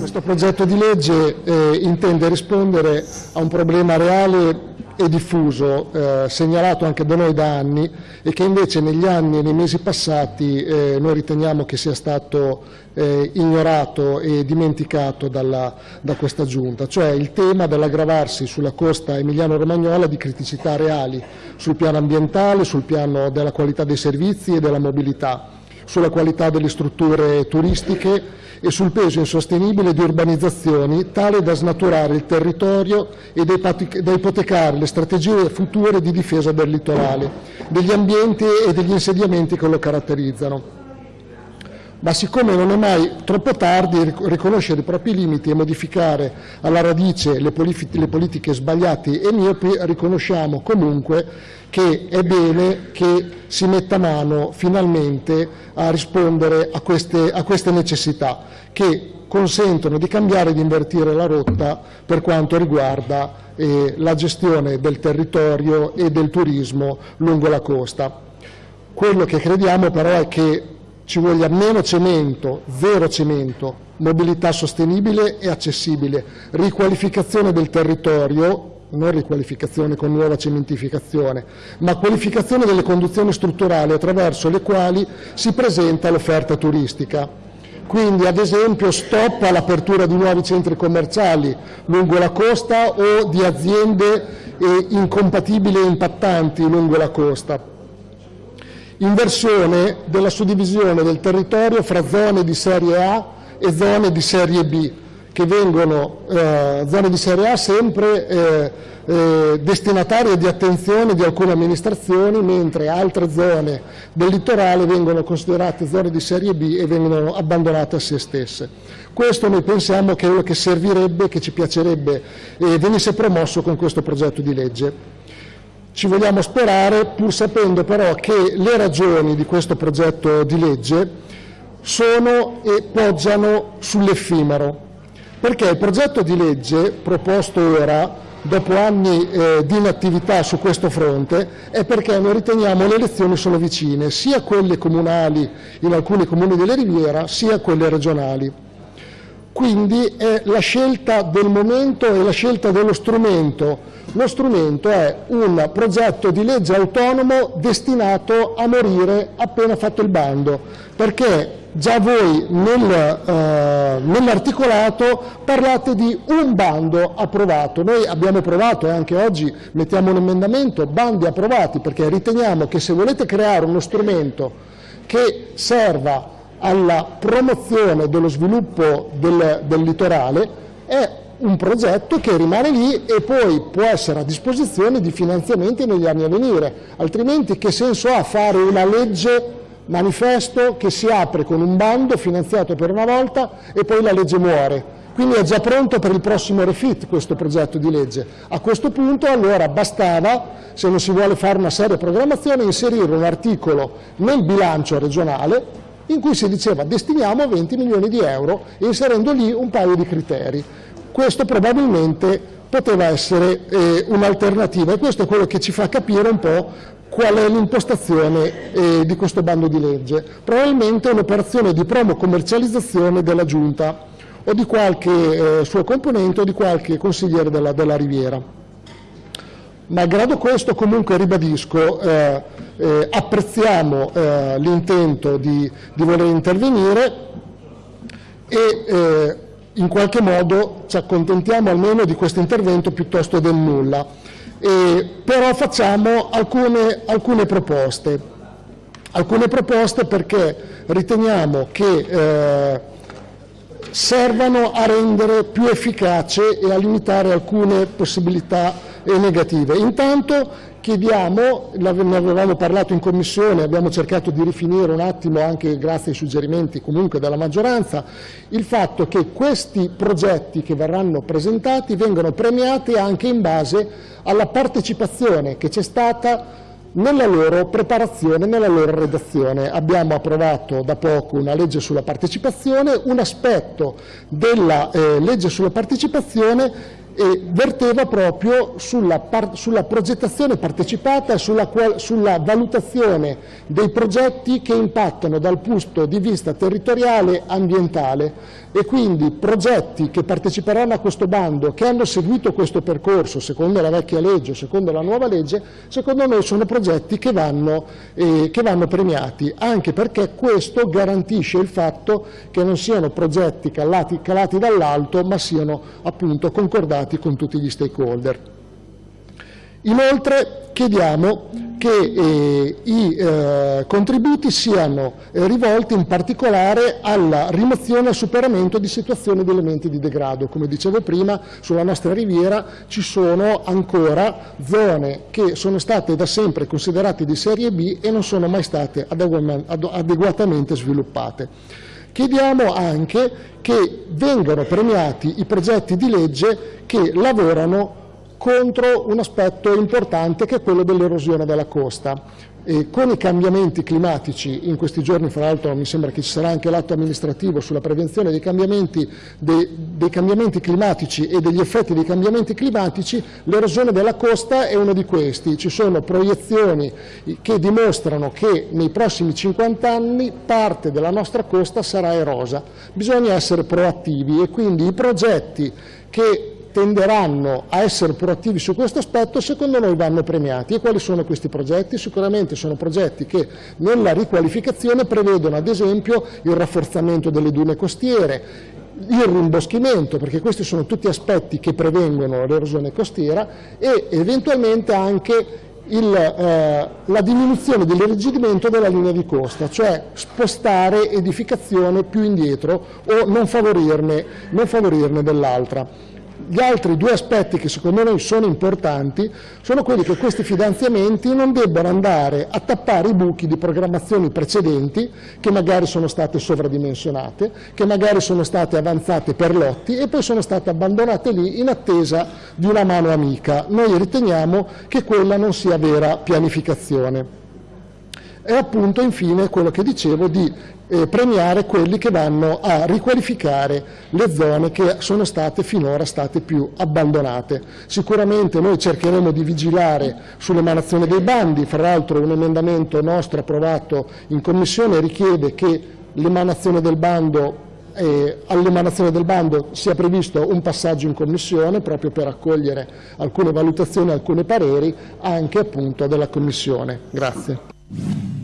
Questo progetto di legge eh, intende rispondere a un problema reale e diffuso, eh, segnalato anche da noi da anni e che invece negli anni e nei mesi passati eh, noi riteniamo che sia stato eh, ignorato e dimenticato dalla, da questa Giunta, cioè il tema dell'aggravarsi sulla costa emiliano-romagnola di criticità reali sul piano ambientale, sul piano della qualità dei servizi e della mobilità, sulla qualità delle strutture turistiche e sul peso insostenibile di urbanizzazioni tale da snaturare il territorio e da ipotecare le strategie future di difesa del litorale, degli ambienti e degli insediamenti che lo caratterizzano ma siccome non è mai troppo tardi riconoscere i propri limiti e modificare alla radice le, le politiche sbagliate e miopi, riconosciamo comunque che è bene che si metta mano finalmente a rispondere a queste, a queste necessità che consentono di cambiare e di invertire la rotta per quanto riguarda eh, la gestione del territorio e del turismo lungo la costa. Quello che crediamo però è che ci voglia meno cemento, zero cemento, mobilità sostenibile e accessibile, riqualificazione del territorio, non riqualificazione con nuova cementificazione, ma qualificazione delle condizioni strutturali attraverso le quali si presenta l'offerta turistica. Quindi ad esempio stop all'apertura di nuovi centri commerciali lungo la costa o di aziende eh, incompatibili e impattanti lungo la costa, inversione della suddivisione del territorio fra zone di serie A e zone di serie B, che vengono, eh, zone di serie A sempre eh, eh, destinatarie di attenzione di alcune amministrazioni, mentre altre zone del litorale vengono considerate zone di serie B e vengono abbandonate a se stesse. Questo noi pensiamo che è quello che servirebbe, che ci piacerebbe eh, venisse promosso con questo progetto di legge. Ci vogliamo sperare, pur sapendo però che le ragioni di questo progetto di legge sono e poggiano sull'effimero, perché il progetto di legge proposto ora, dopo anni eh, di inattività su questo fronte, è perché noi riteniamo le elezioni sono vicine, sia quelle comunali in alcuni comuni della Riviera, sia quelle regionali. Quindi è la scelta del momento e la scelta dello strumento lo strumento è un progetto di legge autonomo destinato a morire appena fatto il bando, perché già voi nel, eh, nell'articolato parlate di un bando approvato. Noi abbiamo provato e anche oggi mettiamo un emendamento, bandi approvati, perché riteniamo che se volete creare uno strumento che serva alla promozione dello sviluppo del, del litorale, è un progetto che rimane lì e poi può essere a disposizione di finanziamenti negli anni a venire, altrimenti che senso ha fare una legge manifesto che si apre con un bando finanziato per una volta e poi la legge muore. Quindi è già pronto per il prossimo refit questo progetto di legge. A questo punto allora bastava, se non si vuole fare una seria programmazione, inserire un articolo nel bilancio regionale in cui si diceva destiniamo 20 milioni di euro inserendo lì un paio di criteri. Questo probabilmente poteva essere eh, un'alternativa e questo è quello che ci fa capire un po' qual è l'impostazione eh, di questo bando di legge. Probabilmente un'operazione di promo commercializzazione della Giunta o di qualche eh, suo componente o di qualche consigliere della, della Riviera. Malgrado questo comunque ribadisco, eh, eh, apprezziamo eh, l'intento di, di, voler intervenire e eh, in qualche modo ci accontentiamo almeno di questo intervento piuttosto del nulla, eh, però facciamo alcune, alcune, proposte, alcune proposte perché riteniamo che eh, servano a rendere più efficace e a limitare alcune possibilità negative. Intanto Chiediamo, ne avevamo parlato in Commissione, abbiamo cercato di rifinire un attimo anche grazie ai suggerimenti comunque della maggioranza, il fatto che questi progetti che verranno presentati vengano premiati anche in base alla partecipazione che c'è stata nella loro preparazione, nella loro redazione. Abbiamo approvato da poco una legge sulla partecipazione, un aspetto della eh, legge sulla partecipazione e verteva proprio sulla, sulla progettazione partecipata e sulla, sulla, valutazione dei progetti che impattano dal punto di vista territoriale ambientale. E quindi progetti che parteciperanno a questo bando, che hanno seguito questo percorso secondo la vecchia legge o secondo la nuova legge, secondo noi sono progetti che vanno, eh, che vanno premiati, anche perché questo garantisce il fatto che non siano progetti calati, calati dall'alto ma siano appunto concordati con tutti gli stakeholder. Inoltre chiediamo che eh, i eh, contributi siano eh, rivolti in particolare alla rimozione e al superamento di situazioni di elementi di degrado. Come dicevo prima, sulla nostra riviera ci sono ancora zone che sono state da sempre considerate di serie B e non sono mai state adeguatamente sviluppate. Chiediamo anche che vengano premiati i progetti di legge che lavorano contro un aspetto importante che è quello dell'erosione della costa. E con i cambiamenti climatici, in questi giorni fra l'altro mi sembra che ci sarà anche l'atto amministrativo sulla prevenzione dei cambiamenti, dei, dei cambiamenti, climatici e degli effetti dei cambiamenti climatici, l'erosione della costa è uno di questi. Ci sono proiezioni che dimostrano che nei prossimi 50 anni parte della nostra costa sarà erosa. Bisogna essere proattivi e quindi i progetti che tenderanno a essere proattivi su questo aspetto, secondo noi vanno premiati. E quali sono questi progetti? Sicuramente sono progetti che nella riqualificazione prevedono ad esempio il rafforzamento delle dune costiere, il rimboschimento, perché questi sono tutti aspetti che prevengono l'erosione costiera e eventualmente anche il, eh, la diminuzione dell'irrigidimento della linea di costa, cioè spostare edificazione più indietro o non favorirne, non favorirne dell'altra. Gli altri due aspetti che secondo noi sono importanti sono quelli che questi finanziamenti non debbano andare a tappare i buchi di programmazioni precedenti che magari sono state sovradimensionate, che magari sono state avanzate per lotti e poi sono state abbandonate lì in attesa di una mano amica. Noi riteniamo che quella non sia vera pianificazione. E appunto infine quello che dicevo di eh, premiare quelli che vanno a riqualificare le zone che sono state finora state più abbandonate. Sicuramente noi cercheremo di vigilare sull'emanazione dei bandi, fra l'altro un emendamento nostro approvato in Commissione richiede che l'emanazione del bando eh, all'emanazione del bando sia previsto un passaggio in Commissione proprio per accogliere alcune valutazioni, alcuni pareri anche appunto della Commissione. Grazie.